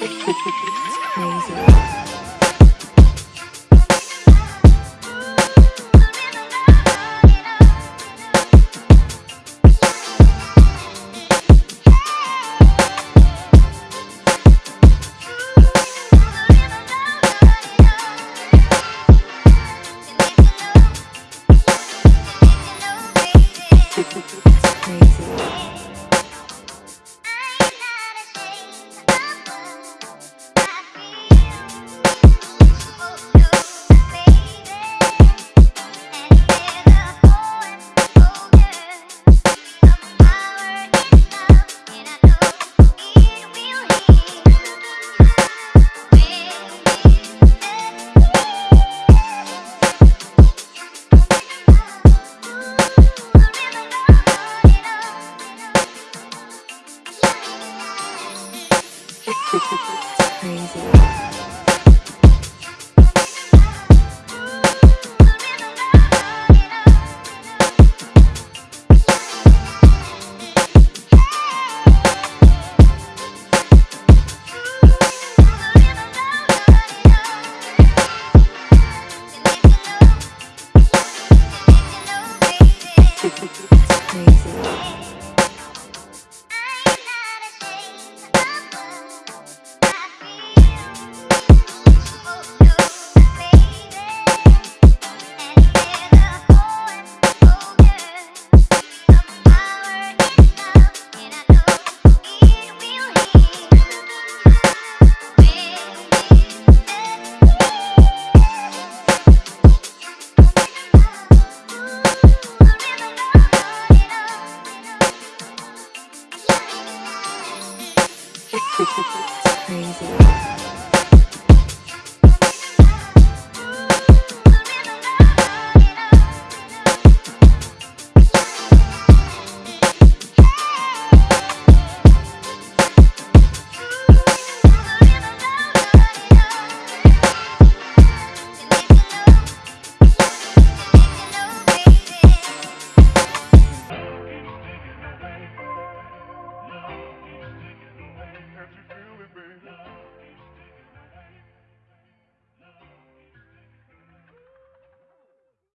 crazy. Crazy. Crazy.